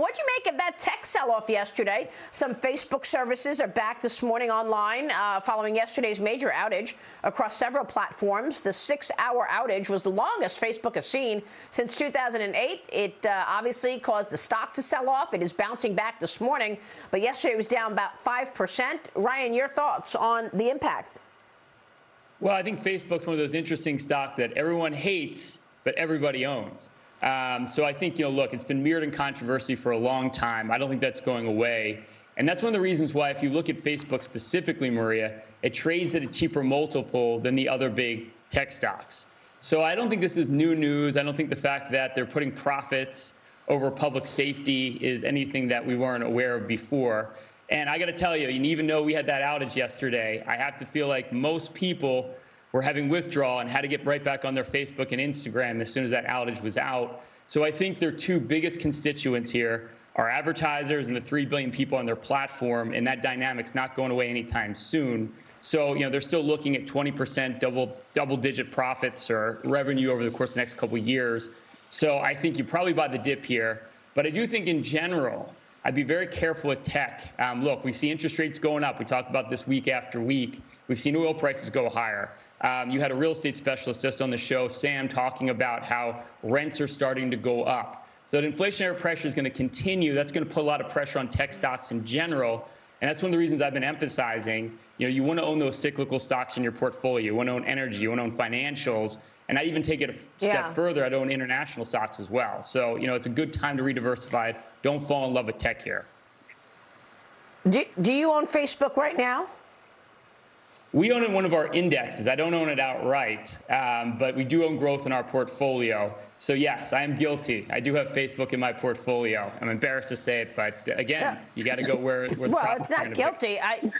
what do you make of that tech sell-off yesterday? Some Facebook services are back this morning online uh, following yesterday's major outage across several platforms. The six-hour outage was the longest Facebook has seen since 2008. It uh, obviously caused the stock to sell off. It is bouncing back this morning, but yesterday it was down about 5%. Ryan, your thoughts on the impact? Well, I think Facebook's one of those interesting stocks that everyone hates, but everybody owns. Um, so I think, you know, look, it's been mirrored in controversy for a long time. I don't think that's going away. And that's one of the reasons why, if you look at Facebook specifically, Maria, it trades at a cheaper multiple than the other big tech stocks. So I don't think this is new news. I don't think the fact that they're putting profits over public safety is anything that we weren't aware of before. And I got to tell you, even though we had that outage yesterday, I have to feel like most people were having withdrawal and had to get right back on their Facebook and Instagram as soon as that outage was out. So I think their two biggest constituents here are advertisers and the 3 billion people on their platform, and that dynamic's not going away anytime soon. So, you know, they're still looking at 20% double double digit profits or revenue over the course of the next couple years. So I think you probably buy the dip here. But I do think in general, I'd be very careful with tech. Um, look, we see interest rates going up. We talk about this week after week. We've seen oil prices go higher. Um, you had a real estate specialist just on the show, Sam, talking about how rents are starting to go up. So the inflationary pressure is going to continue. That's going to put a lot of pressure on tech stocks in general. And that's one of the reasons I've been emphasizing, you know, you want to own those cyclical stocks in your portfolio. You want to own energy. You want to own financials. And I even take it a step yeah. further. I'd own international stocks as well. So, you know, it's a good time to re-diversify. Don't fall in love with tech here. Do, do you own Facebook right now? We own it in one of our indexes. I don't own it outright, um, but we do own growth in our portfolio. So yes, I am guilty. I do have Facebook in my portfolio. I'm embarrassed to say it, but again, yeah. you got to go where. where well, it's not guilty. I